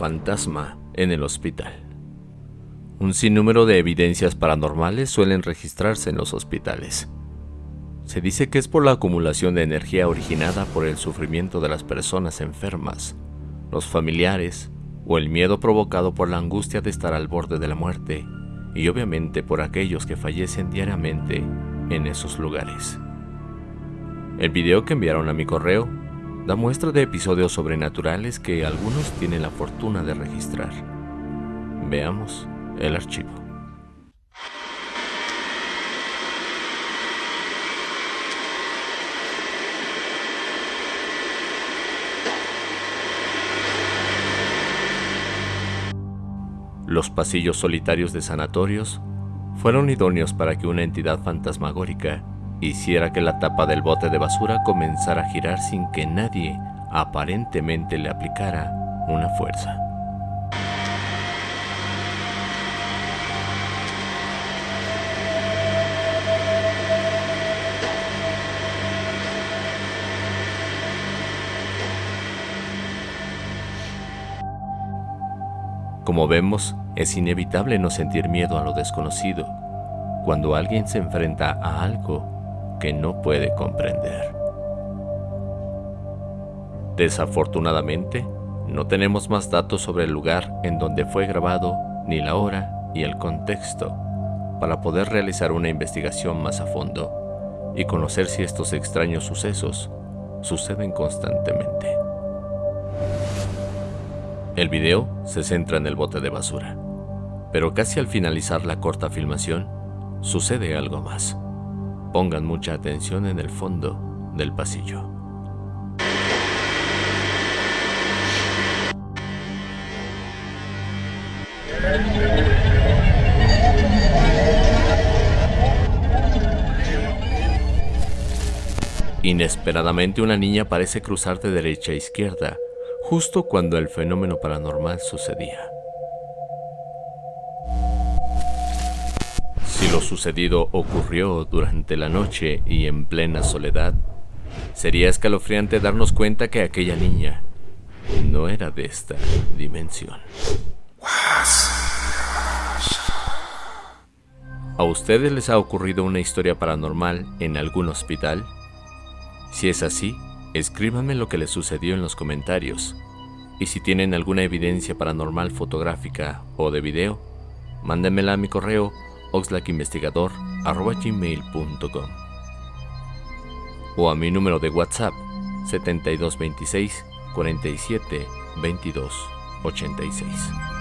fantasma en el hospital. Un sinnúmero de evidencias paranormales suelen registrarse en los hospitales. Se dice que es por la acumulación de energía originada por el sufrimiento de las personas enfermas, los familiares o el miedo provocado por la angustia de estar al borde de la muerte y obviamente por aquellos que fallecen diariamente en esos lugares. El video que enviaron a mi correo da muestra de episodios sobrenaturales que algunos tienen la fortuna de registrar. Veamos el archivo. Los pasillos solitarios de sanatorios fueron idóneos para que una entidad fantasmagórica hiciera que la tapa del bote de basura comenzara a girar sin que nadie aparentemente le aplicara una fuerza. Como vemos, es inevitable no sentir miedo a lo desconocido cuando alguien se enfrenta a algo que no puede comprender. Desafortunadamente, no tenemos más datos sobre el lugar en donde fue grabado, ni la hora y el contexto, para poder realizar una investigación más a fondo y conocer si estos extraños sucesos suceden constantemente. El video se centra en el bote de basura, pero casi al finalizar la corta filmación, sucede algo más. Pongan mucha atención en el fondo del pasillo. Inesperadamente una niña parece cruzar de derecha a izquierda, justo cuando el fenómeno paranormal sucedía. Si lo sucedido ocurrió durante la noche y en plena soledad, sería escalofriante darnos cuenta que aquella niña no era de esta dimensión. ¿A ustedes les ha ocurrido una historia paranormal en algún hospital? Si es así, escríbanme lo que les sucedió en los comentarios. Y si tienen alguna evidencia paranormal fotográfica o de video, mándenmela a mi correo oxlackinvestigador.gmail.com o a mi número de WhatsApp 7226 47 22 86.